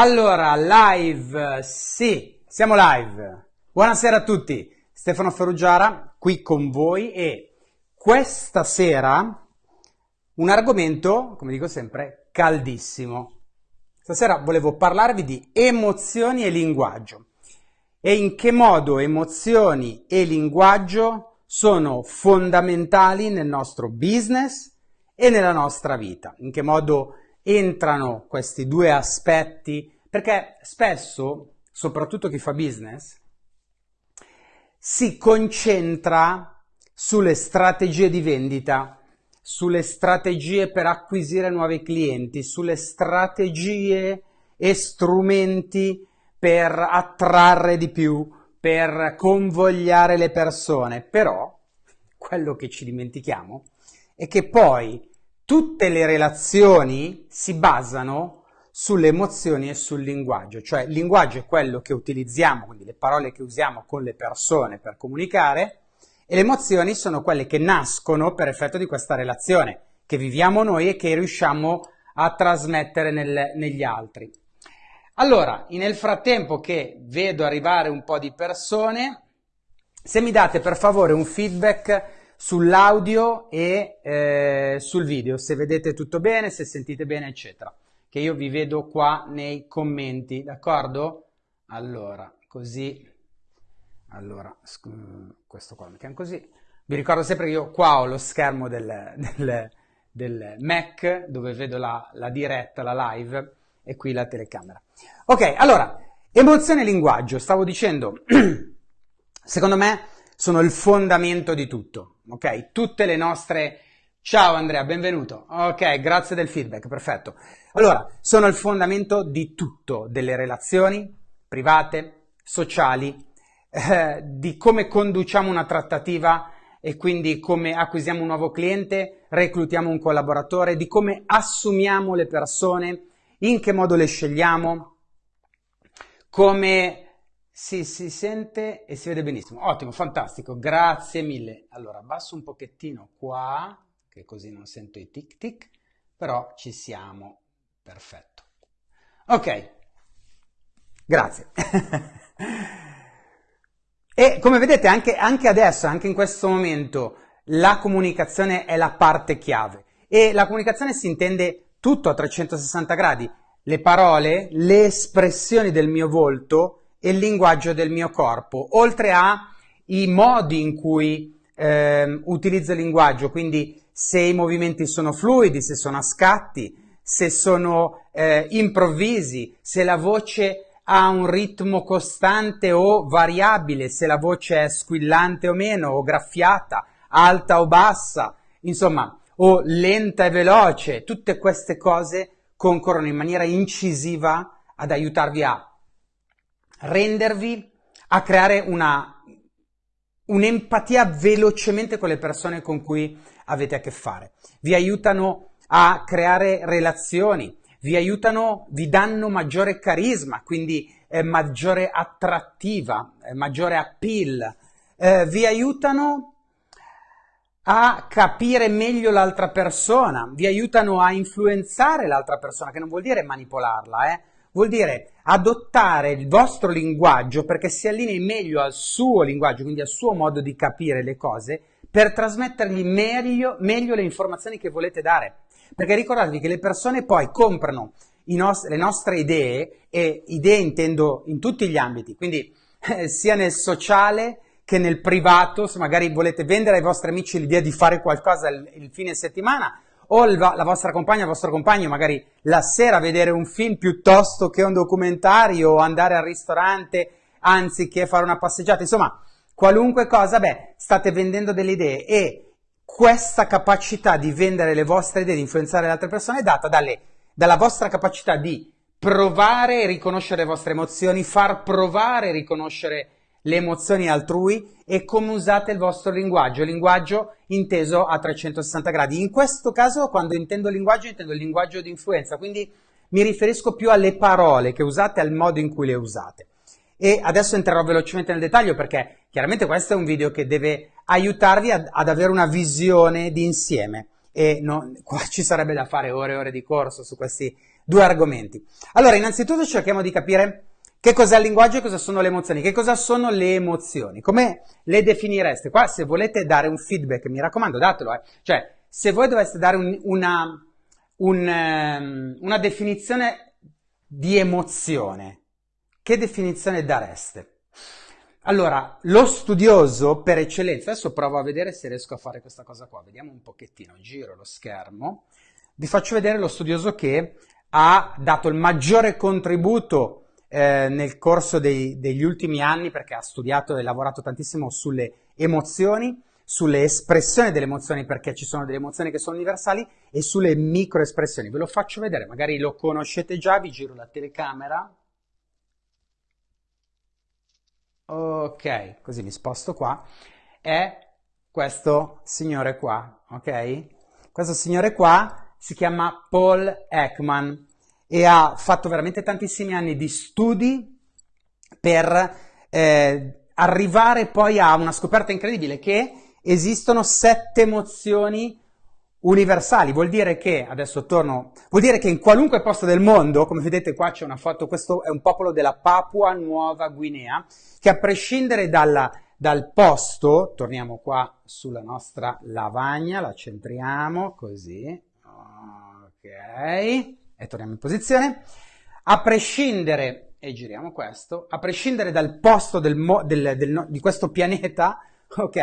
Allora, live, sì, siamo live. Buonasera a tutti, Stefano Ferrugiara qui con voi e questa sera un argomento, come dico sempre, caldissimo. Stasera volevo parlarvi di emozioni e linguaggio e in che modo emozioni e linguaggio sono fondamentali nel nostro business e nella nostra vita, in che modo entrano questi due aspetti, perché spesso, soprattutto chi fa business, si concentra sulle strategie di vendita, sulle strategie per acquisire nuovi clienti, sulle strategie e strumenti per attrarre di più, per convogliare le persone. Però quello che ci dimentichiamo è che poi tutte le relazioni si basano sulle emozioni e sul linguaggio, cioè il linguaggio è quello che utilizziamo, quindi le parole che usiamo con le persone per comunicare, e le emozioni sono quelle che nascono per effetto di questa relazione, che viviamo noi e che riusciamo a trasmettere nel, negli altri. Allora, nel frattempo che vedo arrivare un po' di persone, se mi date per favore un feedback sull'audio e eh, sul video, se vedete tutto bene, se sentite bene, eccetera. Che io vi vedo qua nei commenti, d'accordo? Allora, così, allora, questo qua mi così. Vi ricordo sempre che io qua ho lo schermo del, del, del Mac dove vedo la, la diretta, la live e qui la telecamera. Ok, allora, emozione e linguaggio, stavo dicendo, secondo me sono il fondamento di tutto, ok? Tutte le nostre... Ciao Andrea, benvenuto. Ok, grazie del feedback, perfetto. Allora, sono il fondamento di tutto, delle relazioni private, sociali, eh, di come conduciamo una trattativa e quindi come acquisiamo un nuovo cliente, reclutiamo un collaboratore, di come assumiamo le persone, in che modo le scegliamo, come sì, si sente e si vede benissimo. Ottimo, fantastico, grazie mille. Allora, abbasso un pochettino qua, che così non sento i tic tic, però ci siamo. Perfetto. Ok, grazie. e come vedete anche, anche adesso, anche in questo momento, la comunicazione è la parte chiave. E la comunicazione si intende tutto a 360 gradi. Le parole, le espressioni del mio volto, e il linguaggio del mio corpo, oltre ai modi in cui eh, utilizzo il linguaggio, quindi se i movimenti sono fluidi, se sono a scatti, se sono eh, improvvisi, se la voce ha un ritmo costante o variabile, se la voce è squillante o meno, o graffiata, alta o bassa, insomma, o lenta e veloce, tutte queste cose concorrono in maniera incisiva ad aiutarvi a rendervi a creare una, un'empatia velocemente con le persone con cui avete a che fare. Vi aiutano a creare relazioni, vi aiutano, vi danno maggiore carisma, quindi eh, maggiore attrattiva, eh, maggiore appeal, eh, vi aiutano a capire meglio l'altra persona, vi aiutano a influenzare l'altra persona, che non vuol dire manipolarla, eh? Vuol dire adottare il vostro linguaggio perché si allinei meglio al suo linguaggio, quindi al suo modo di capire le cose, per trasmettergli meglio, meglio le informazioni che volete dare. Perché ricordatevi che le persone poi comprano nost- le nostre idee, e idee intendo in tutti gli ambiti, quindi eh, sia nel sociale che nel privato, se magari volete vendere ai vostri amici l'idea di fare qualcosa il, il fine settimana, o la vostra compagna, il vostro compagno magari la sera vedere un film piuttosto che un documentario o andare al ristorante anziché fare una passeggiata, insomma, qualunque cosa, beh, state vendendo delle idee e questa capacità di vendere le vostre idee, di influenzare le altre persone è data dalle, dalla vostra capacità di provare e riconoscere le vostre emozioni, far provare e riconoscere le emozioni altrui e come usate il vostro linguaggio, linguaggio inteso a 360 gradi. In questo caso, quando intendo linguaggio, intendo il linguaggio di influenza, quindi mi riferisco più alle parole che usate, al modo in cui le usate. E adesso entrerò velocemente nel dettaglio perché chiaramente questo è un video che deve aiutarvi ad, ad avere una visione di insieme e no, qua ci sarebbe da fare ore e ore di corso su questi due argomenti. Allora, innanzitutto cerchiamo di capire che cos'è il linguaggio e cosa sono le emozioni. Che cosa sono le emozioni? Come le definireste? Qua, se volete dare un feedback, mi raccomando, datelo. Eh. Cioè, se voi doveste dare un, una, un, um, una definizione di emozione, che definizione dareste? Allora, lo studioso per eccellenza, adesso provo a vedere se riesco a fare questa cosa qua, vediamo un pochettino, giro lo schermo, vi faccio vedere lo studioso che ha dato il maggiore contributo eh, nel corso dei, degli ultimi anni perché ha studiato e lavorato tantissimo sulle emozioni, sulle espressioni delle emozioni perché ci sono delle emozioni che sono universali e sulle microespressioni. Ve lo faccio vedere, magari lo conoscete già, vi giro la telecamera. Ok, così mi sposto qua. È questo signore qua, ok? Questo signore qua si chiama Paul Ekman e ha fatto veramente tantissimi anni di studi per eh, arrivare poi a una scoperta incredibile che esistono sette emozioni universali, vuol dire che, adesso torno, vuol dire che in qualunque posto del mondo, come vedete qua c'è una foto, questo è un popolo della Papua Nuova Guinea, che a prescindere dalla, dal posto, torniamo qua sulla nostra lavagna, la centriamo così, ok, e torniamo in posizione, a prescindere, e giriamo questo, a prescindere dal posto del, del, del, di questo pianeta, ok,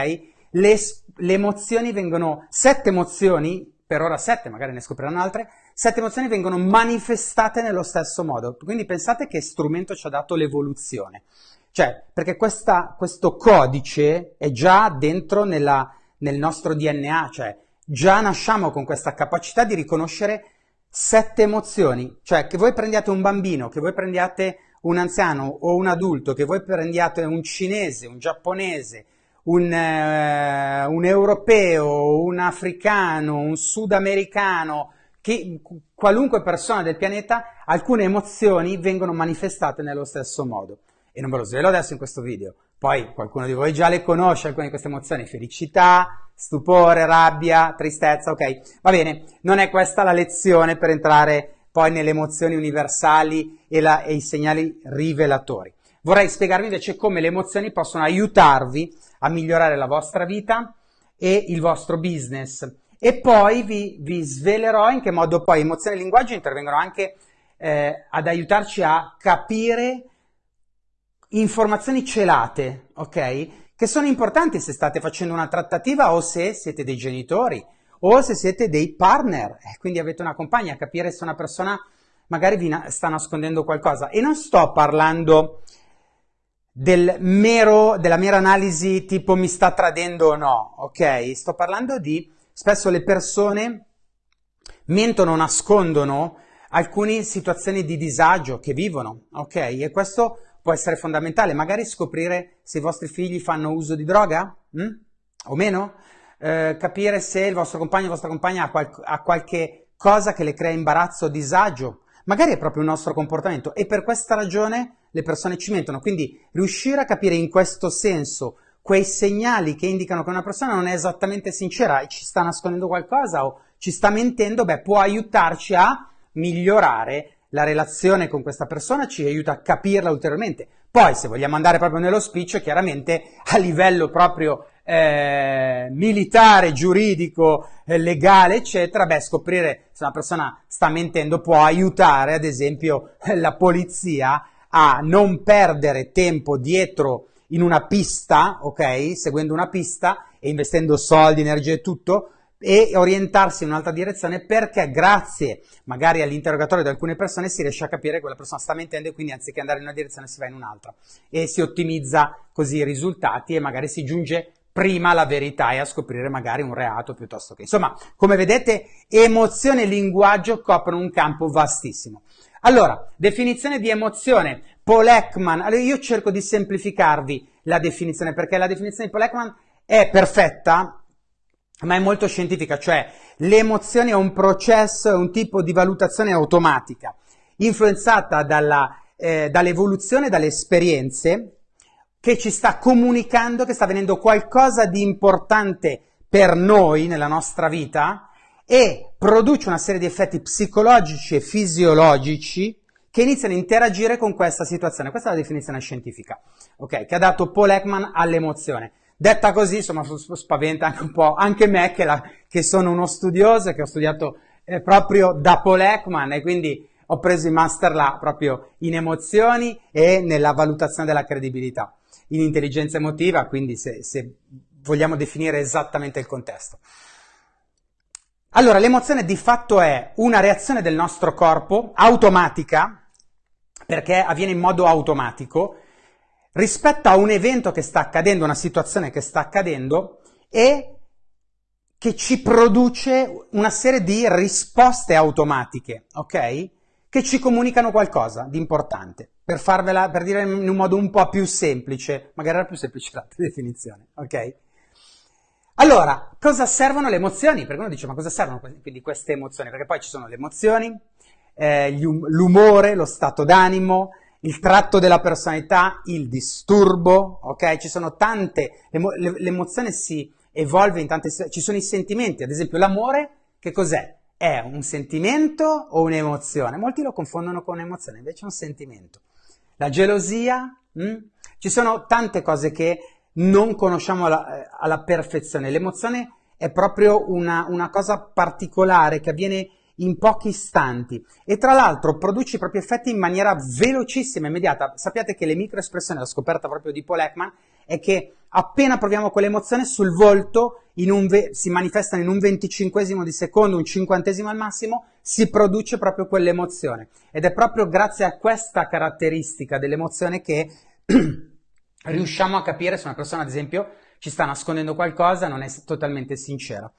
le, le emozioni vengono, sette emozioni, per ora sette, magari ne scopriranno altre, sette emozioni vengono manifestate nello stesso modo. Quindi pensate che strumento ci ha dato l'evoluzione. Cioè, perché questa, questo codice è già dentro nella, nel nostro DNA, cioè già nasciamo con questa capacità di riconoscere sette emozioni. Cioè, che voi prendiate un bambino, che voi prendiate un anziano o un adulto, che voi prendiate un cinese, un giapponese, un, eh, un europeo, un africano, un sudamericano, che qualunque persona del pianeta, alcune emozioni vengono manifestate nello stesso modo. E non ve lo svelo adesso in questo video. Poi qualcuno di voi già le conosce, alcune di queste emozioni, felicità, stupore, rabbia, tristezza, ok? Va bene, non è questa la lezione per entrare poi nelle emozioni universali e, la, e i segnali rivelatori. Vorrei spiegarvi invece come le emozioni possono aiutarvi a migliorare la vostra vita e il vostro business. E poi vi, vi svelerò in che modo poi emozioni e linguaggio intervengono anche eh, ad aiutarci a capire informazioni celate, ok? Che sono importanti se state facendo una trattativa o se siete dei genitori o se siete dei partner, e quindi avete una compagna, capire se una persona magari vi na- sta nascondendo qualcosa. E non sto parlando del mero, della mera analisi tipo mi sta tradendo o no, ok? Sto parlando di spesso le persone mentono, nascondono alcune situazioni di disagio che vivono, ok? E questo può essere fondamentale, magari scoprire se i vostri figli fanno uso di droga hm? o meno, eh, capire se il vostro compagno o la vostra compagna ha, qual- ha qualche cosa che le crea imbarazzo o disagio, magari è proprio il nostro comportamento e per questa ragione le persone ci mentono. Quindi riuscire a capire in questo senso quei segnali che indicano che una persona non è esattamente sincera e ci sta nascondendo qualcosa o ci sta mentendo, beh, può aiutarci a migliorare la relazione con questa persona, ci aiuta a capirla ulteriormente. Poi, se vogliamo andare proprio nello spiccio, chiaramente a livello proprio eh, militare, giuridico, eh, legale, eccetera, beh, scoprire se una persona sta mentendo può aiutare, ad esempio, la polizia a non perdere tempo dietro in una pista, ok? Seguendo una pista e investendo soldi, energie e tutto, e orientarsi in un'altra direzione perché grazie magari all'interrogatorio di alcune persone si riesce a capire che quella persona sta mentendo e quindi anziché andare in una direzione si va in un'altra e si ottimizza così i risultati e magari si giunge prima alla verità e a scoprire magari un reato piuttosto che insomma come vedete emozione e linguaggio coprono un campo vastissimo allora, definizione di emozione. Paul Ekman. Allora, io cerco di semplificarvi la definizione perché la definizione di Paul Ekman è perfetta, ma è molto scientifica, cioè l'emozione è un processo, è un tipo di valutazione automatica, influenzata dalla, eh, dall'evoluzione, dalle esperienze, che ci sta comunicando che sta avvenendo qualcosa di importante per noi nella nostra vita e produce una serie di effetti psicologici e fisiologici che iniziano a interagire con questa situazione. Questa è la definizione scientifica, ok? Che ha dato Paul Ekman all'emozione. Detta così, insomma, spaventa anche un po' anche me che, la, che sono uno studioso che ho studiato eh, proprio da Paul Ekman e quindi ho preso i master là proprio in emozioni e nella valutazione della credibilità, in intelligenza emotiva, quindi se, se vogliamo definire esattamente il contesto. Allora, l'emozione di fatto è una reazione del nostro corpo automatica, perché avviene in modo automatico, rispetto a un evento che sta accadendo, una situazione che sta accadendo e che ci produce una serie di risposte automatiche, ok? Che ci comunicano qualcosa di importante. Per farvela, per dire in un modo un po' più semplice, magari era più semplice l'altra definizione, ok? Allora, cosa servono le emozioni? Perché uno dice, ma cosa servono quindi queste emozioni? Perché poi ci sono le emozioni, eh, l'umore, lo stato d'animo, il tratto della personalità, il disturbo, ok? Ci sono tante, l'emozione si evolve in tante, ci sono i sentimenti, ad esempio l'amore, che cos'è? È un sentimento o un'emozione? Molti lo confondono con un'emozione, invece è un sentimento. La gelosia, mh? Hm? ci sono tante cose che non conosciamo alla, eh, alla perfezione. L'emozione è proprio una, una, cosa particolare che avviene in pochi istanti e tra l'altro produce i propri effetti in maniera velocissima, immediata. Sappiate che le microespressioni, la scoperta proprio di Paul Ekman, è che appena proviamo quell'emozione sul volto ve- si manifestano in un venticinquesimo di secondo, un cinquantesimo al massimo, si produce proprio quell'emozione. Ed è proprio grazie a questa caratteristica dell'emozione che riusciamo a capire se una persona, ad esempio, ci sta nascondendo qualcosa, non è totalmente sincera.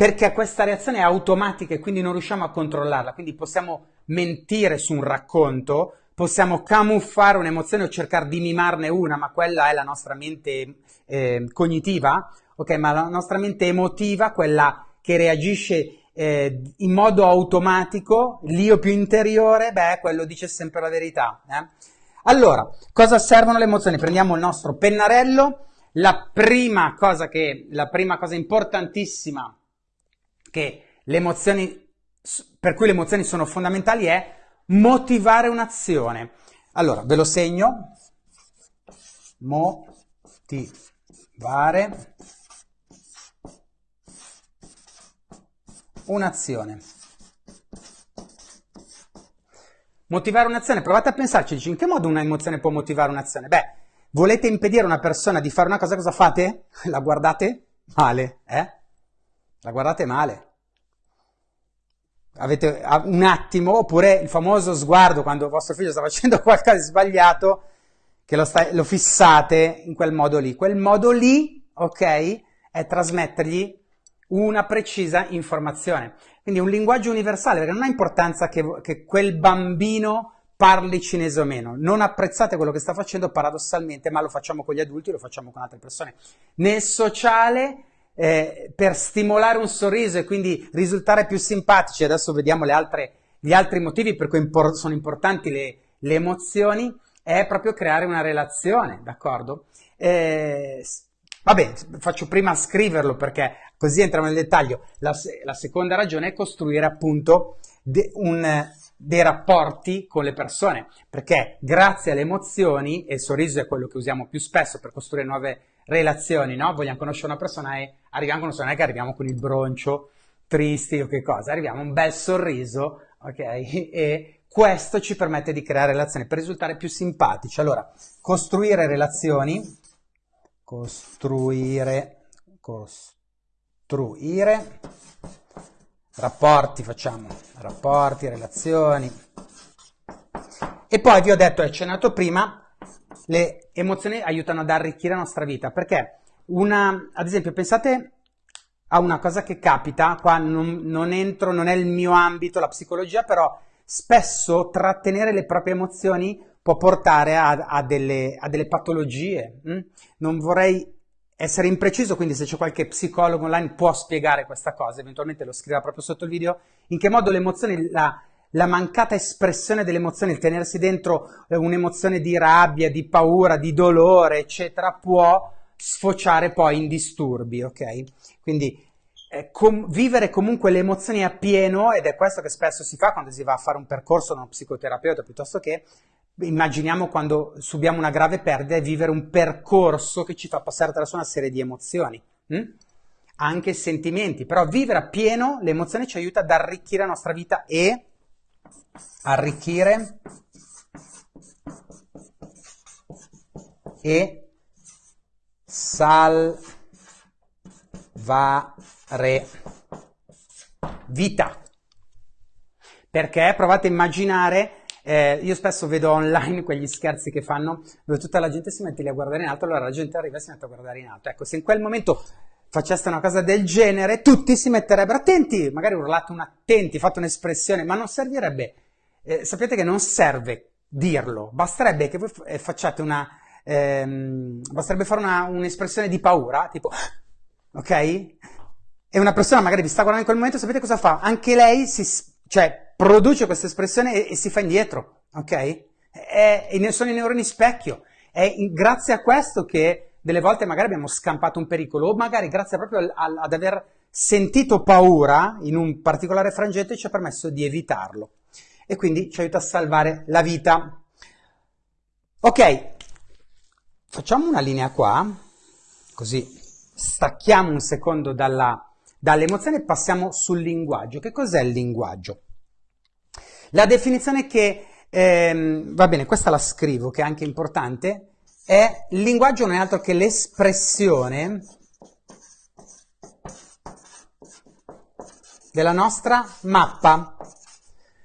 Perché questa reazione è automatica e quindi non riusciamo a controllarla, quindi possiamo mentire su un racconto, possiamo camuffare un'emozione o cercare di mimarne una, ma quella è la nostra mente eh, cognitiva, ok? Ma la nostra mente emotiva, quella che reagisce eh, in modo automatico, l'io più interiore, beh, quello dice sempre la verità. Eh? Allora, cosa servono le emozioni? Prendiamo il nostro pennarello. La prima cosa che, la prima cosa importantissima per cui le emozioni sono fondamentali è motivare un'azione. Allora, ve lo segno. Motivare un'azione. Motivare un'azione, provate a pensarci, in che modo un'emozione può motivare un'azione? Beh, volete impedire a una persona di fare una cosa, cosa fate? La guardate male, eh? La guardate male. Avete un attimo, oppure il famoso sguardo quando vostro figlio sta facendo qualcosa di sbagliato, che lo, sta, lo fissate in quel modo lì. Quel modo lì, ok, è trasmettergli una precisa informazione. Quindi un linguaggio universale, perché non ha importanza che, che quel bambino parli cinese o meno. Non apprezzate quello che sta facendo paradossalmente, ma lo facciamo con gli adulti, lo facciamo con altre persone. Nel sociale, eh, per stimolare un sorriso e quindi risultare più simpatici, adesso vediamo altre, gli altri motivi per cui impor- sono importanti le, le, emozioni, è proprio creare una relazione, d'accordo? Eh, Vabbè, faccio prima scriverlo perché così entriamo nel dettaglio. La, la seconda ragione è costruire appunto de, un, dei rapporti con le persone, perché grazie alle emozioni, e il sorriso è quello che usiamo più spesso per costruire nuove relazioni, no? Vogliamo conoscere una persona e arriviamo con non è che arriviamo con il broncio, tristi o che cosa, arriviamo un bel sorriso, ok? E questo ci permette di creare relazioni per risultare più simpatici. Allora, costruire relazioni costruire, costruire, rapporti facciamo, rapporti, relazioni. E poi vi ho detto, ho accennato prima, le emozioni aiutano ad arricchire la nostra vita, perché una, ad esempio, pensate a una cosa che capita, qua non, non entro, non è il mio ambito, la psicologia, però spesso trattenere le proprie emozioni può portare a, a, delle, a delle, patologie. Hm? Non vorrei essere impreciso, quindi se c'è qualche psicologo online può spiegare questa cosa, eventualmente lo scriverà proprio sotto il video, in che modo le emozioni, la, la mancata espressione delle emozioni, il tenersi dentro eh, un'emozione di rabbia, di paura, di dolore, eccetera, può sfociare poi in disturbi, ok? Quindi eh, com- vivere comunque le emozioni a pieno, ed è questo che spesso si fa quando si va a fare un percorso da uno psicoterapeuta, piuttosto che immaginiamo quando subiamo una grave perdita e vivere un percorso che ci fa passare attraverso una serie di emozioni. Hm? Anche sentimenti, però vivere a pieno le emozioni ci aiuta ad arricchire la nostra vita e arricchire e salvare vita. Perché provate a immaginare, eh, io spesso vedo online quegli scherzi che fanno dove tutta la gente si mette lì a guardare in alto, allora la gente arriva e si mette a guardare in alto. Ecco, se in quel momento faceste una cosa del genere, tutti si metterebbero attenti, magari urlate un attenti, fate un'espressione, ma non servirebbe, eh, sapete che non serve dirlo, basterebbe che voi eh, facciate una, ehm, basterebbe fare una, un'espressione di paura, tipo, ok? E una persona magari vi sta guardando in quel momento, sapete cosa fa? Anche lei si, cioè, produce questa espressione e, e si fa indietro, ok? È, e sono i neuroni specchio. È in, grazie a questo che delle volte magari abbiamo scampato un pericolo, o magari grazie proprio al, al, ad aver sentito paura in un particolare frangente ci ha permesso di evitarlo. E quindi ci aiuta a salvare la vita. Ok, Facciamo una linea qua, così stacchiamo un secondo dalla, dall'emozione e passiamo sul linguaggio. Che cos'è il linguaggio? La definizione che, ehm, va bene, questa la scrivo, che è anche importante, è il linguaggio non è altro che l'espressione della nostra mappa,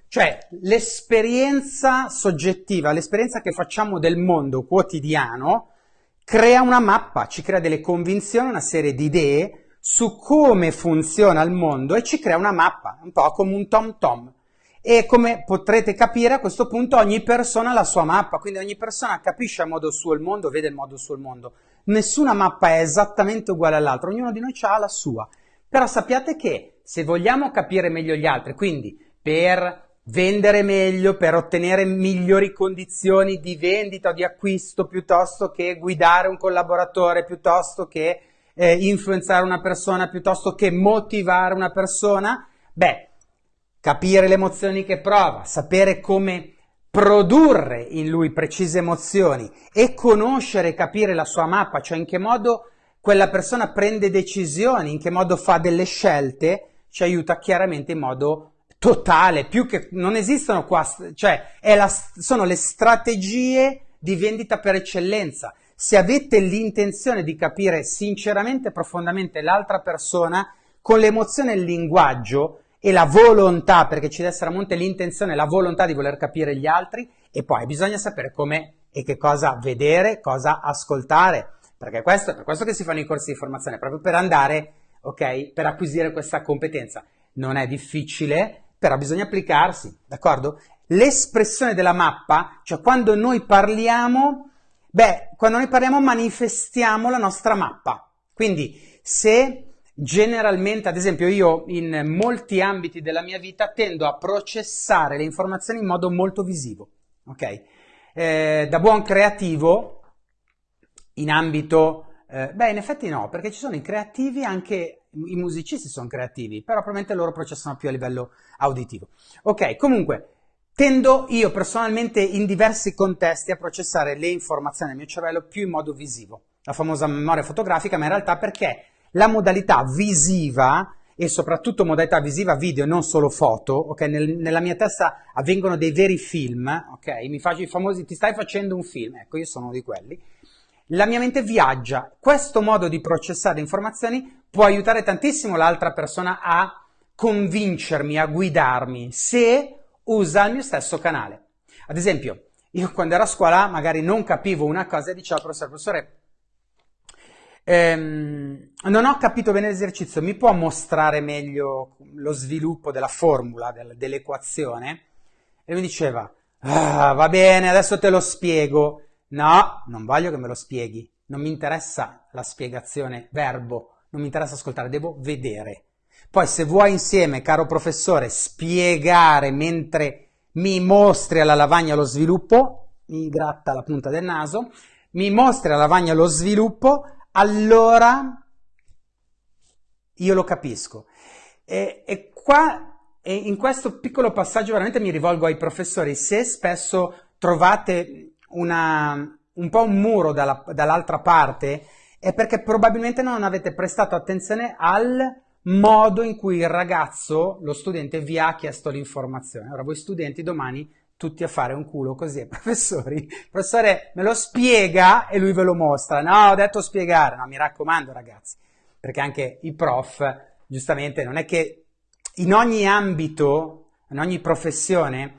cioè l'esperienza soggettiva, l'esperienza che facciamo del mondo quotidiano, crea una mappa, ci crea delle convinzioni, una serie di idee su come funziona il mondo e ci crea una mappa, un po' come un tom tom. E come potrete capire a questo punto ogni persona ha la sua mappa, quindi ogni persona capisce a modo suo il mondo, vede il modo suo il mondo. Nessuna mappa è esattamente uguale all'altra, ognuno di noi ha la sua. Però sappiate che se vogliamo capire meglio gli altri, quindi per vendere meglio per ottenere migliori condizioni di vendita o di acquisto piuttosto che guidare un collaboratore, piuttosto che eh, influenzare una persona, piuttosto che motivare una persona, beh, capire le emozioni che prova, sapere come produrre in lui precise emozioni e conoscere e capire la sua mappa, cioè in che modo quella persona prende decisioni, in che modo fa delle scelte, ci aiuta chiaramente in modo totale, più che non esistono qua, cioè la, sono le strategie di vendita per eccellenza. Se avete l'intenzione di capire sinceramente e profondamente l'altra persona, con l'emozione e il linguaggio e la volontà, perché ci deve essere a monte l'intenzione la volontà di voler capire gli altri, e poi bisogna sapere come e che cosa vedere, cosa ascoltare, perché questo è per questo che si fanno i corsi di formazione, proprio per andare, ok, per acquisire questa competenza. Non è difficile, però bisogna applicarsi, d'accordo? L'espressione della mappa, cioè quando noi parliamo, beh, quando noi parliamo manifestiamo la nostra mappa. Quindi se generalmente, ad esempio, io in molti ambiti della mia vita tendo a processare le informazioni in modo molto visivo, ok? Eh, da buon creativo, in ambito eh, beh, in effetti no, perché ci sono i creativi, anche i musicisti sono creativi, però probabilmente loro processano più a livello auditivo. Ok, comunque, tendo io personalmente in diversi contesti a processare le informazioni nel mio cervello più in modo visivo, la famosa memoria fotografica, ma in realtà perché la modalità visiva e soprattutto modalità visiva video, non solo foto, ok? Nel, nella mia testa avvengono dei veri film, ok? Mi faccio i famosi, ti stai facendo un film, ecco, io sono uno di quelli la mia mente viaggia. Questo modo di processare informazioni può aiutare tantissimo l'altra persona a convincermi, a guidarmi, se usa il mio stesso canale. Ad esempio, io quando ero a scuola magari non capivo una cosa e dicevo al professore, professore, ehm, non ho capito bene l'esercizio, mi può mostrare meglio lo sviluppo della formula, del, dell'equazione? E mi diceva, ah, va bene, adesso te lo spiego. No, non voglio che me lo spieghi. Non mi interessa la spiegazione verbo, non mi interessa ascoltare, devo vedere. Poi se vuoi insieme, caro professore, spiegare mentre mi mostri alla lavagna lo sviluppo, mi gratta la punta del naso, mi mostri alla lavagna lo sviluppo, allora io lo capisco. E, e qua, e in questo piccolo passaggio veramente mi rivolgo ai professori, se spesso trovate una, un po' un muro dalla, dall'altra parte, è perché probabilmente non avete prestato attenzione al modo in cui il ragazzo, lo studente, vi ha chiesto l'informazione. Ora voi studenti domani tutti a fare un culo così professori, il professore me lo spiega e lui ve lo mostra. No, ho detto spiegare, no, mi raccomando ragazzi, perché anche i prof, giustamente, non è che in ogni ambito, in ogni professione,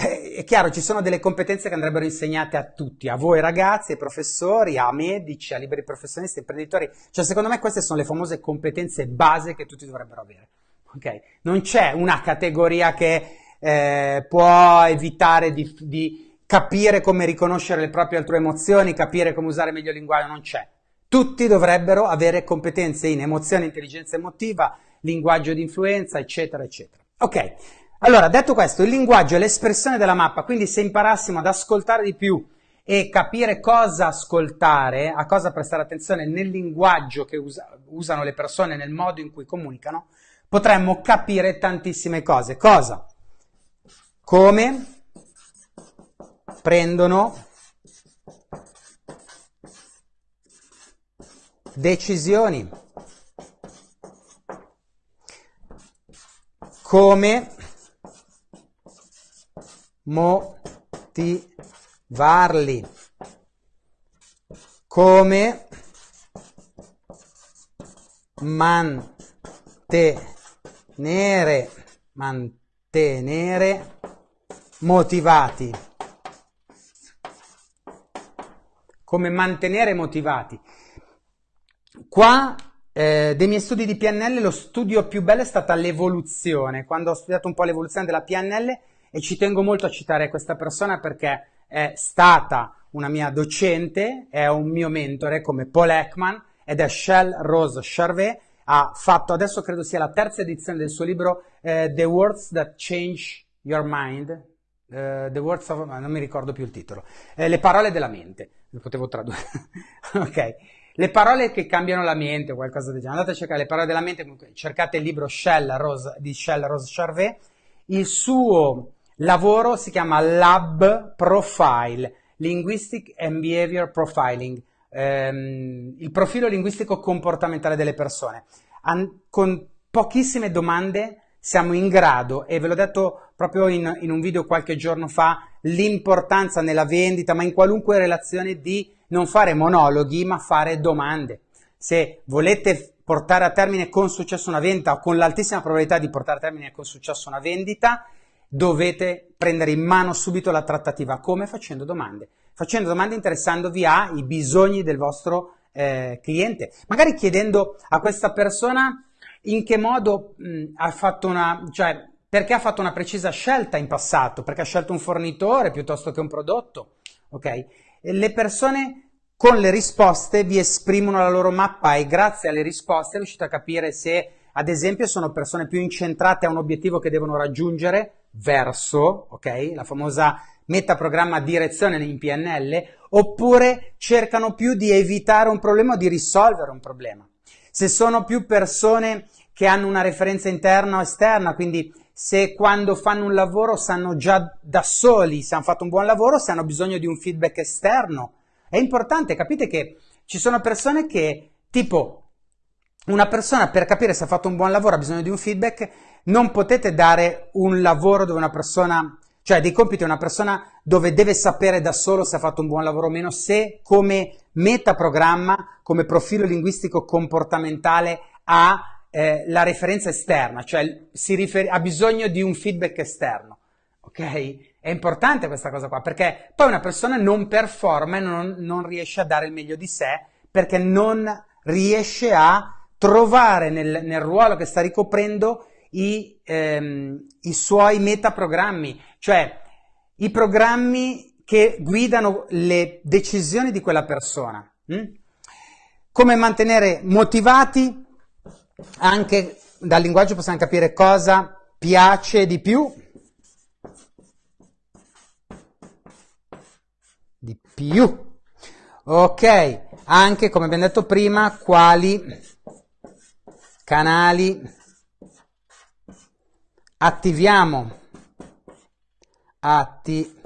eh, è chiaro, ci sono delle competenze che andrebbero insegnate a tutti, a voi ragazzi, ai professori, a medici, a liberi professionisti, imprenditori. Cioè, secondo me queste sono le famose competenze base che tutti dovrebbero avere. Ok? Non c'è una categoria che eh, può evitare di, di capire come riconoscere le proprie altrui emozioni, capire come usare meglio il linguaggio, non c'è. Tutti dovrebbero avere competenze in emozione, intelligenza emotiva, linguaggio di influenza, eccetera, eccetera. Ok, allora detto questo, il linguaggio è l'espressione della mappa, quindi se imparassimo ad ascoltare di più e capire cosa ascoltare, a cosa prestare attenzione nel linguaggio che usa, usano le persone, nel modo in cui comunicano, potremmo capire tantissime cose. Cosa? Come? Prendono decisioni, come? Motivarli, come? Mantenere, mantenere motivati. Come mantenere motivati. Qua eh, dei miei studi di PNL lo studio più bello è stata l'evoluzione, quando ho studiato un po' l'evoluzione della PNL e ci tengo molto a citare questa persona perché è stata una mia docente, è un mio mentore come Paul Ekman ed è Shell Rose Charvet, ha fatto, adesso credo sia la terza edizione del suo libro eh, The Words That Change Your Mind, Uh, the Words of... non mi ricordo più il titolo. Eh, le parole della mente. Lo potevo tradurre. ok. Le parole che cambiano la mente, qualcosa del genere. Andate a cercare le parole della mente, cercate il libro Shell Rose, di Shell Rose Charvet. Il suo lavoro si chiama Lab Profile, Linguistic and Behavior Profiling, ehm, il profilo linguistico comportamentale delle persone. An- con pochissime domande siamo in grado, e ve l'ho detto proprio in, in un video qualche giorno fa, l'importanza nella vendita, ma in qualunque relazione di non fare monologhi, ma fare domande. Se volete portare a termine con successo una vendita o con l'altissima probabilità di portare a termine con successo una vendita, dovete prendere in mano subito la trattativa. Come? Facendo domande. Facendo domande interessandovi ai bisogni del vostro eh, cliente. Magari chiedendo a questa persona in che modo mh, ha fatto una, cioè, perché ha fatto una precisa scelta in passato, perché ha scelto un fornitore piuttosto che un prodotto, ok? E le persone con le risposte vi esprimono la loro mappa e grazie alle risposte riuscite a capire se, ad esempio, sono persone più incentrate a un obiettivo che devono raggiungere verso, ok? La famosa metaprogramma direzione in PNL, oppure cercano più di evitare un problema o di risolvere un problema se sono più persone che hanno una referenza interna o esterna, quindi se quando fanno un lavoro sanno già da soli se hanno fatto un buon lavoro, se hanno bisogno di un feedback esterno. È importante, capite che ci sono persone che, tipo, una persona per capire se ha fatto un buon lavoro ha bisogno di un feedback, non potete dare un lavoro dove una persona cioè dei compiti a una persona dove deve sapere da solo se ha fatto un buon lavoro o meno, se come metaprogramma, come profilo linguistico comportamentale ha eh, la referenza esterna, cioè rifer- ha bisogno di un feedback esterno. Ok? È importante questa cosa qua, perché poi una persona non performa e non, non riesce a dare il meglio di sé, perché non riesce a trovare nel, nel ruolo che sta ricoprendo i, ehm, i suoi metaprogrammi, cioè i programmi che guidano le decisioni di quella persona. Hm? Come mantenere motivati, anche dal linguaggio possiamo capire cosa piace di più. Di più. Ok, anche come abbiamo detto prima, quali canali, attiviamo, attiviamo,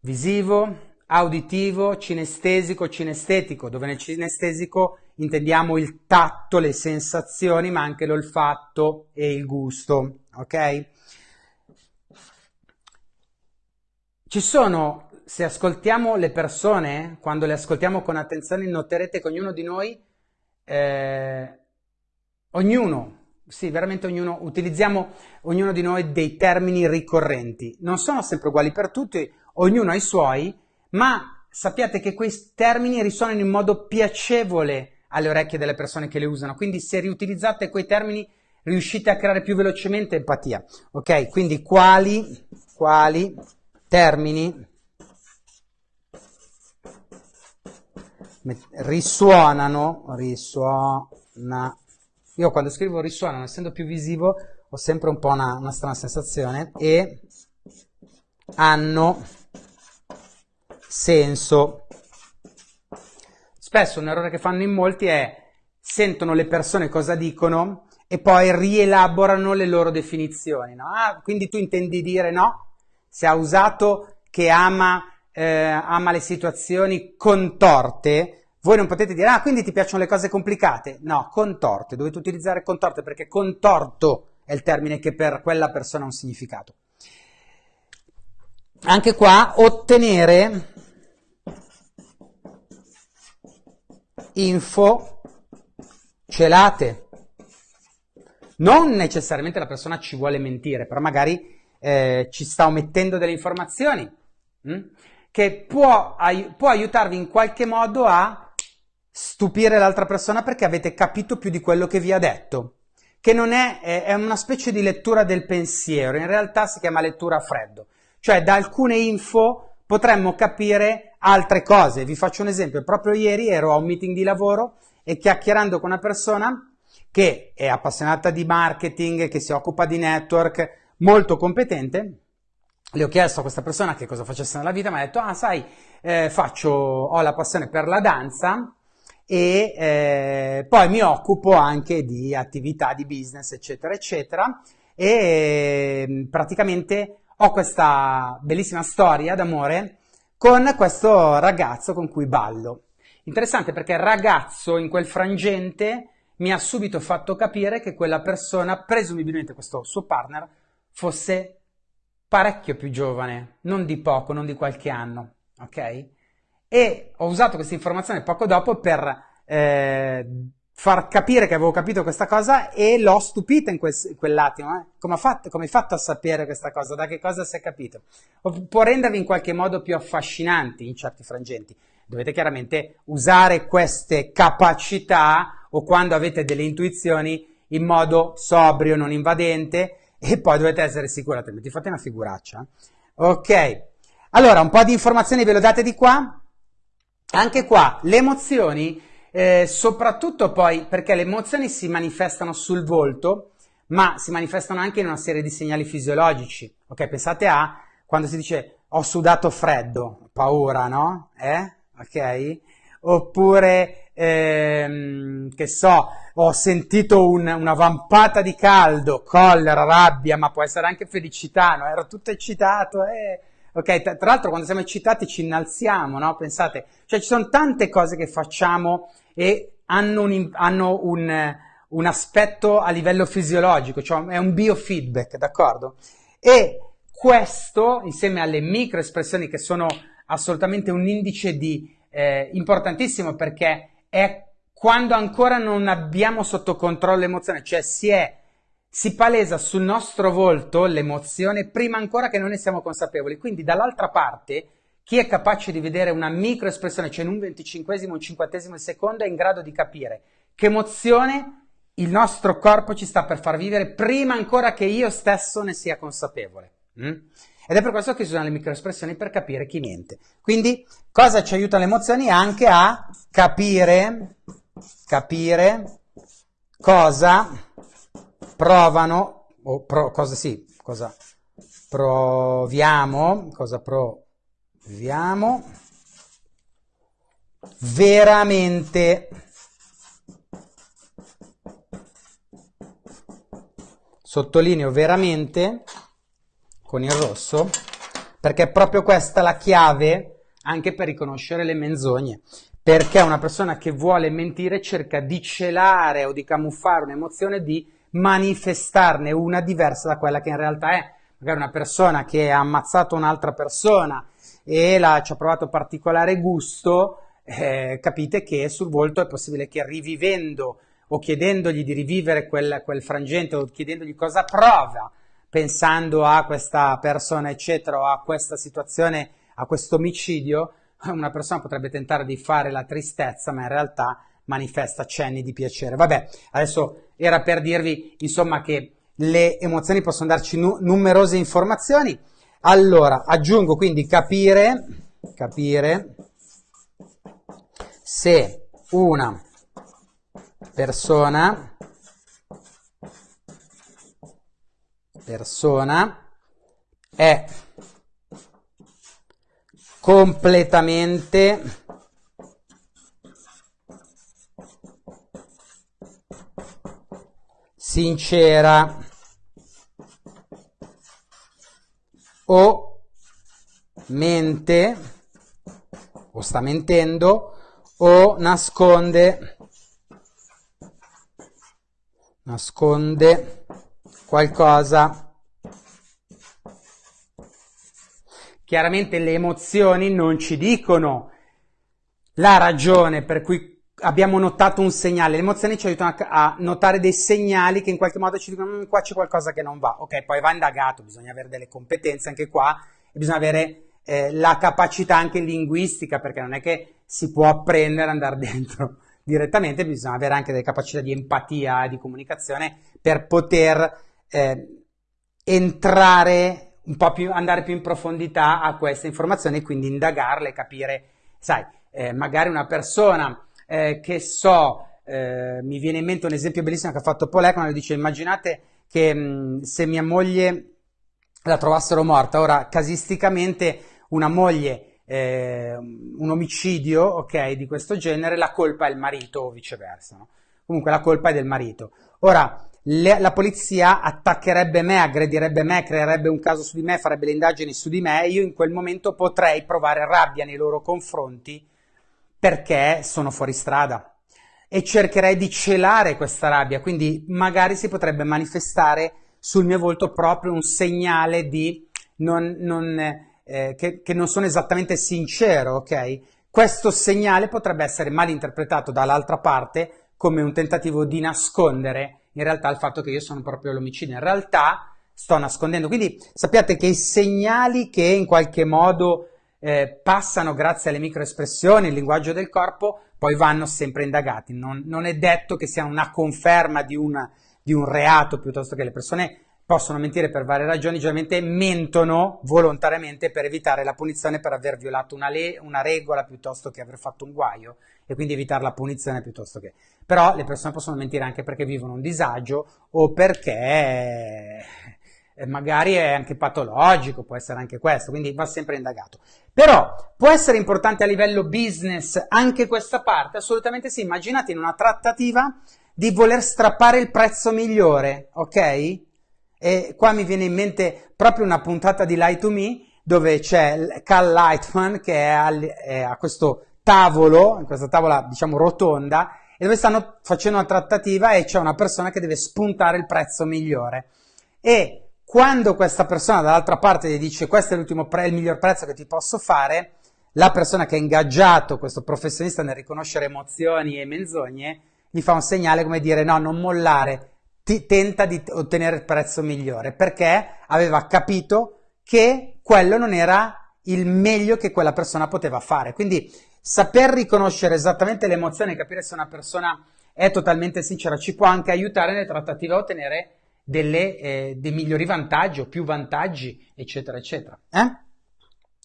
visivo, auditivo, cinestesico, cinestetico, dove nel cinestesico intendiamo il tatto, le sensazioni, ma anche l'olfatto e il gusto, ok? Ci sono, se ascoltiamo le persone, quando le ascoltiamo con attenzione, noterete che ognuno di noi, eh, ognuno, sì, veramente ognuno, utilizziamo ognuno di noi dei termini ricorrenti. Non sono sempre uguali per tutti, ognuno ha i suoi, ma sappiate che quei termini risuonano in modo piacevole alle orecchie delle persone che le usano, quindi se riutilizzate quei termini riuscite a creare più velocemente empatia. Ok, quindi quali, quali termini risuonano, risuona, io quando scrivo risuonano, essendo più visivo, ho sempre un po' una, una strana sensazione, e hanno senso. Spesso un errore che fanno in molti è sentono le persone cosa dicono e poi rielaborano le loro definizioni. No? Ah, quindi tu intendi dire no? Se ha usato che ama, eh, ama le situazioni contorte, voi non potete dire, ah, quindi ti piacciono le cose complicate? No, contorte, dovete utilizzare contorte perché contorto è il termine che per quella persona ha un significato. Anche qua, ottenere info celate. Non necessariamente la persona ci vuole mentire, però magari eh, ci sta omettendo delle informazioni mh? Hm? che può, ai- può aiutarvi in qualche modo a stupire l'altra persona perché avete capito più di quello che vi ha detto, che non è, è una specie di lettura del pensiero, in realtà si chiama lettura a freddo, cioè da alcune info potremmo capire altre cose. Vi faccio un esempio, proprio ieri ero a un meeting di lavoro e chiacchierando con una persona che è appassionata di marketing, che si occupa di network, molto competente, le ho chiesto a questa persona che cosa facesse nella vita, mi ha detto, ah sai, eh, faccio, ho la passione per la danza e eh, poi mi occupo anche di attività di business, eccetera, eccetera, e praticamente ho questa bellissima storia d'amore con questo ragazzo con cui ballo. Interessante perché il ragazzo in quel frangente mi ha subito fatto capire che quella persona, presumibilmente questo suo partner, fosse parecchio più giovane, non di poco, non di qualche anno, ok? E ho usato questa informazione poco dopo per eh, far capire che avevo capito questa cosa e l'ho stupita in, quel, in quell'attimo. Eh? Come, hai fatto a sapere questa cosa? Da che cosa si è capito? Può rendervi in qualche modo più affascinanti in certi frangenti. Dovete chiaramente usare queste capacità o quando avete delle intuizioni in modo sobrio, non invadente e poi dovete essere sicuri, altrimenti fate una figuraccia. Ok, allora un po' di informazioni ve lo date di qua. Anche qua le emozioni eh, soprattutto poi perché le emozioni si manifestano sul volto, ma si manifestano anche in una serie di segnali fisiologici. Ok, pensate a quando si dice ho sudato freddo, paura, no? Eh? Ok? Oppure, ehm, che so, ho sentito un, una vampata di caldo, collera, rabbia, ma può essere anche felicità, no? Ero tutto eccitato, eh? Ok, tra l'altro quando siamo eccitati ci innalziamo, no? Pensate, cioè ci sono tante cose che facciamo e hanno un, hanno un, un aspetto a livello fisiologico, cioè è un biofeedback, d'accordo? E questo, insieme alle microespressioni che sono assolutamente un indice di, eh, importantissimo perché è quando ancora non abbiamo sotto controllo l'emozione, cioè si è si palesa sul nostro volto l'emozione prima ancora che noi ne siamo consapevoli. Quindi dall'altra parte chi è capace di vedere una microespressione, cioè in un venticinquesimo, un cinquantesimo di secondo, è in grado di capire che emozione il nostro corpo ci sta per far vivere prima ancora che io stesso ne sia consapevole. Mm? Ed è per questo che si usano le microespressioni per capire chi mente. Quindi, cosa ci aiutano le emozioni? Anche a capire, capire cosa provano, o pro, cosa sì, cosa proviamo, cosa proviamo veramente. Sottolineo veramente con il rosso perché è proprio questa la chiave anche per riconoscere le menzogne. Perché una persona che vuole mentire cerca di celare o di camuffare un'emozione di manifestarne una diversa da quella che in realtà è. Magari una persona che ha ammazzato un'altra persona e la, ci ha provato particolare gusto, eh, capite che sul volto è possibile che rivivendo o chiedendogli di rivivere quel, quel frangente o chiedendogli cosa prova pensando a questa persona, eccetera, o a questa situazione, a questo omicidio, una persona potrebbe tentare di fare la tristezza, ma in realtà manifesta cenni di piacere. Vabbè, adesso era per dirvi, insomma, che le emozioni possono darci nu- numerose informazioni. Allora, aggiungo quindi capire, capire se una persona, persona è completamente sincera. O mente o sta mentendo o nasconde. Nasconde qualcosa. Chiaramente le emozioni non ci dicono la ragione per cui abbiamo notato un segnale. Le emozioni ci aiutano a, notare dei segnali che in qualche modo ci dicono mm, qua c'è qualcosa che non va. Ok, poi va indagato, bisogna avere delle competenze anche qua e bisogna avere eh, la capacità anche linguistica perché non è che si può apprendere andare dentro direttamente, bisogna avere anche delle capacità di empatia e di comunicazione per poter eh, entrare un po' più, andare più in profondità a queste informazioni e quindi indagarle, capire, sai, eh, magari una persona eh, che so, eh, mi viene in mente un esempio bellissimo che ha fatto Paul Ekman, dice immaginate che mh, se mia moglie la trovassero morta, ora casisticamente una moglie, eh, un omicidio, ok, di questo genere, la colpa è il marito o viceversa, no? comunque la colpa è del marito. Ora, le, la polizia attaccherebbe me, aggredirebbe me, creerebbe un caso su di me, farebbe le indagini su di me, io in quel momento potrei provare rabbia nei loro confronti perché sono fuori strada e cercherei di celare questa rabbia, quindi magari si potrebbe manifestare sul mio volto proprio un segnale di non, non, eh, che, che, non sono esattamente sincero, ok? Questo segnale potrebbe essere mal interpretato dall'altra parte come un tentativo di nascondere in realtà il fatto che io sono proprio l'omicidio. In realtà sto nascondendo. Quindi sappiate che i segnali che in qualche modo eh, passano grazie alle microespressioni, il linguaggio del corpo, poi vanno sempre indagati. Non, non è detto che sia una conferma di, una, di un reato piuttosto che le persone possono mentire per varie ragioni, generalmente mentono volontariamente per evitare la punizione per aver violato una, le- una, regola piuttosto che aver fatto un guaio e quindi evitare la punizione piuttosto che. Però le persone possono mentire anche perché vivono un disagio o perché magari è anche patologico, può essere anche questo, quindi va sempre indagato. Però può essere importante a livello business anche questa parte? Assolutamente sì, immaginate in una trattativa di voler strappare il prezzo migliore, ok? E qua mi viene in mente proprio una puntata di Lie to Me dove c'è Cal Lightman che è, al, è a questo tavolo, in questa tavola diciamo rotonda, e dove stanno facendo una trattativa e c'è una persona che deve spuntare il prezzo migliore. E quando questa persona dall'altra parte gli dice questo è l'ultimo pre- il miglior prezzo che ti posso fare, la persona che ha ingaggiato questo professionista nel riconoscere emozioni e menzogne gli fa un segnale come dire no, non mollare, ti, tenta di ottenere il prezzo migliore perché aveva capito che quello non era il meglio che quella persona poteva fare. Quindi saper riconoscere esattamente le emozioni e capire se una persona è totalmente sincera ci può anche aiutare nelle trattative a ottenere delle, eh, dei migliori vantaggi o più vantaggi, eccetera, eccetera. Eh?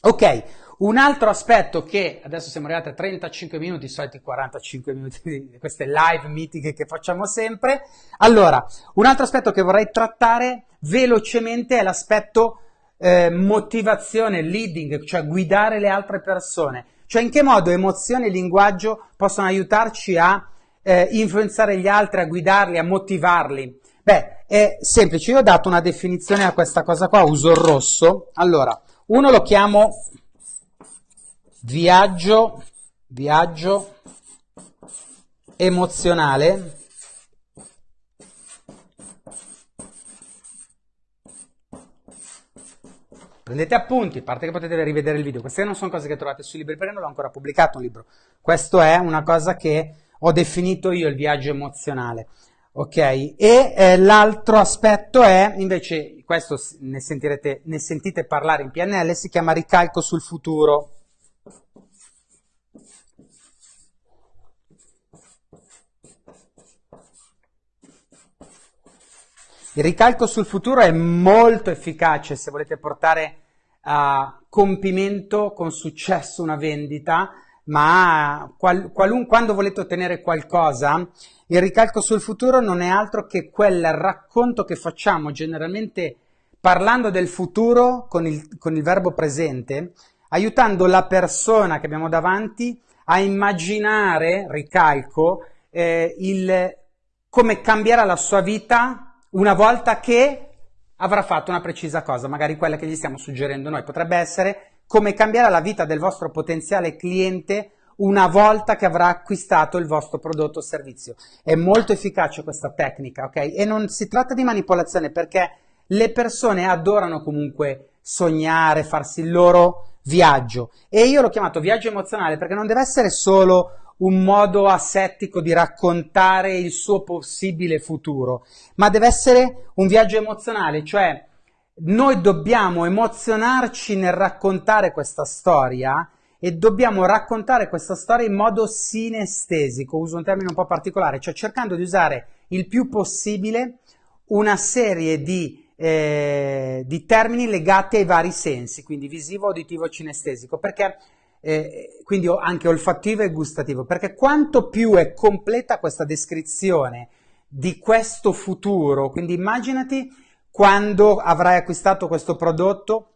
Ok, un altro aspetto che adesso siamo arrivati a 35 minuti, i soliti 45 minuti di queste live meeting che facciamo sempre. Allora, un altro aspetto che vorrei trattare velocemente è l'aspetto eh, motivazione, leading, cioè guidare le altre persone. Cioè in che modo emozione e linguaggio possono aiutarci a eh, influenzare gli altri, a guidarli, a motivarli? Beh, è semplice, io ho dato una definizione a questa cosa qua, uso il rosso. Allora, uno lo chiamo viaggio, viaggio emozionale. Prendete appunti, a parte che potete rivedere il video. Queste non sono cose che trovate sui libri perché non l'ho ancora pubblicato un libro. Questo è una cosa che ho definito io il viaggio emozionale. Ok? E eh, l'altro aspetto è, invece, questo ne, sentirete, ne sentite parlare in PNL, si chiama ricalco sul futuro. Il ricalco sul futuro è molto efficace se volete portare a compimento con successo una vendita, ma qual, qualun, quando volete ottenere qualcosa, il ricalco sul futuro non è altro che quel racconto che facciamo generalmente parlando del futuro con il, con il verbo presente, aiutando la persona che abbiamo davanti a immaginare, ricalco, eh, il, come cambierà la sua vita una volta che avrà fatto una precisa cosa, magari quella che gli stiamo suggerendo noi. Potrebbe essere come cambierà la vita del vostro potenziale cliente una volta che avrà acquistato il vostro prodotto o servizio. È molto efficace questa tecnica, ok? E non si tratta di manipolazione perché le persone adorano comunque sognare, farsi il loro viaggio. E io l'ho chiamato viaggio emozionale perché non deve essere solo un modo asettico di raccontare il suo possibile futuro, ma deve essere un viaggio emozionale, cioè noi dobbiamo emozionarci nel raccontare questa storia e dobbiamo raccontare questa storia in modo sinestesico, uso un termine un po' particolare, cioè cercando di usare il più possibile una serie di, eh, di termini legati ai vari sensi, quindi visivo, uditivo, cinestesico, perché eh, quindi anche olfattivo e gustativo, perché quanto più è completa questa descrizione di questo futuro, quindi immaginati quando avrai acquistato questo prodotto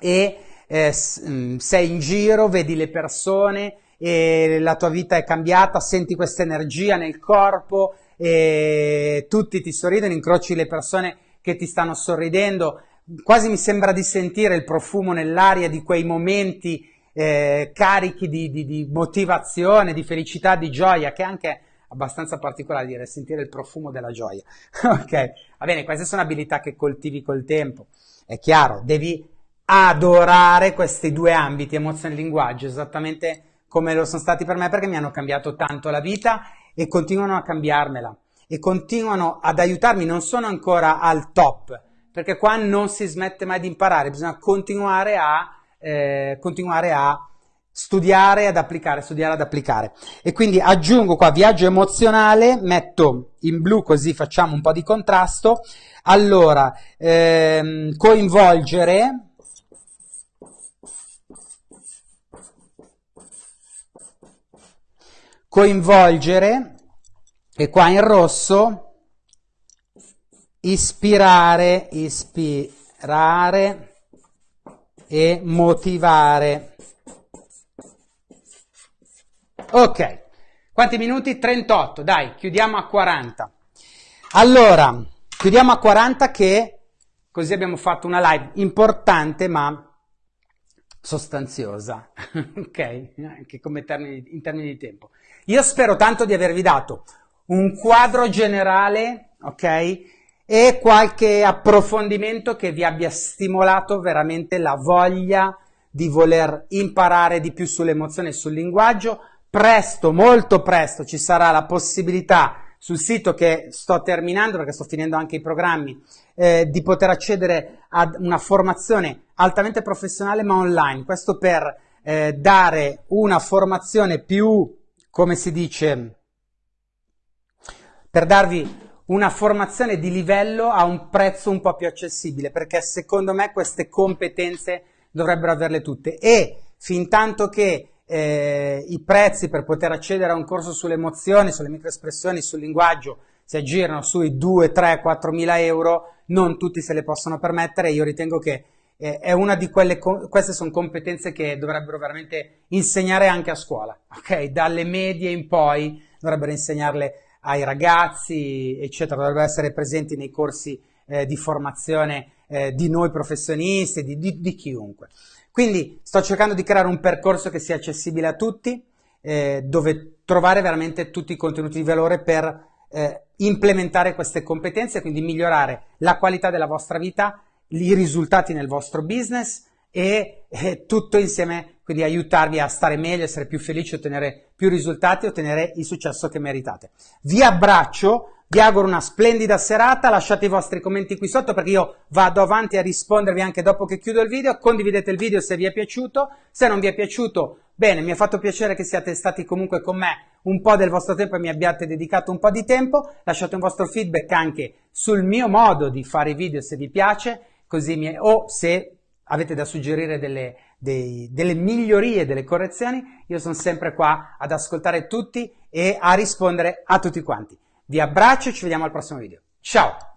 e eh, mm, sei in giro, vedi le persone e la tua vita è cambiata, senti questa energia nel corpo e tutti ti sorridono, incroci le persone che ti stanno sorridendo, quasi mi sembra di sentire il profumo nell'aria di quei momenti eh, carichi di, di, di, motivazione, di felicità, di gioia, che è anche abbastanza particolare dire sentire il profumo della gioia. ok, va bene, queste sono abilità che coltivi col tempo. È chiaro, devi adorare questi due ambiti, emozione e linguaggio, esattamente come lo sono stati per me, perché mi hanno cambiato tanto la vita e continuano a cambiarmela e continuano ad aiutarmi, non sono ancora al top, perché qua non si smette mai di imparare, bisogna continuare a eh, continuare a studiare ad applicare, studiare ad applicare. E quindi aggiungo qua viaggio emozionale, metto in blu così facciamo un po' di contrasto. Allora, ehm, coinvolgere. Coinvolgere, e qua in rosso, ispirare, ispirare, e motivare. Ok, quanti minuti? 38, dai, chiudiamo a 40. Allora, chiudiamo a 40 che così abbiamo fatto una live importante ma sostanziosa, ok? Anche come termini, in termini di tempo. Io spero tanto di avervi dato un quadro generale, ok? e qualche approfondimento che vi abbia stimolato veramente la voglia di voler imparare di più sull'emozione e sul linguaggio. Presto, molto presto, ci sarà la possibilità sul sito che sto terminando perché sto finendo anche i programmi eh, di poter accedere ad una formazione altamente professionale ma online. Questo per eh, dare una formazione più, come si dice, per darvi una formazione di livello a un prezzo un po' più accessibile, perché secondo me queste competenze dovrebbero averle tutte. E fin tanto che eh, i prezzi per poter accedere a un corso sulle emozioni, sulle microespressioni, sul linguaggio si aggirano sui 2, 3, 4 mila euro, non tutti se le possono permettere. Io ritengo che eh, è una di quelle, queste sono competenze che dovrebbero veramente insegnare anche a scuola, ok? Dalle medie in poi dovrebbero insegnarle ai ragazzi, eccetera, dovrebbero essere presenti nei corsi eh, di formazione eh, di noi professionisti, di, di, di, chiunque. Quindi sto cercando di creare un percorso che sia accessibile a tutti, eh, dove trovare veramente tutti i contenuti di valore per eh, implementare queste competenze, quindi migliorare la qualità della vostra vita, i risultati nel vostro business e, e tutto insieme, quindi aiutarvi a stare meglio, essere più felici, ottenere più risultati, ottenere il successo che meritate. Vi abbraccio, vi auguro una splendida serata, lasciate i vostri commenti qui sotto perché io vado avanti a rispondervi anche dopo che chiudo il video, condividete il video se vi è piaciuto, se non vi è piaciuto, bene, mi ha fatto piacere che siate stati comunque con me un po' del vostro tempo e mi abbiate dedicato un po' di tempo, lasciate un vostro feedback anche sul mio modo di fare i video se vi piace, così mi, o se avete da suggerire delle, dei, delle migliorie, delle correzioni, io sono sempre qua ad ascoltare tutti e a rispondere a tutti quanti. Vi abbraccio e ci vediamo al prossimo video. Ciao!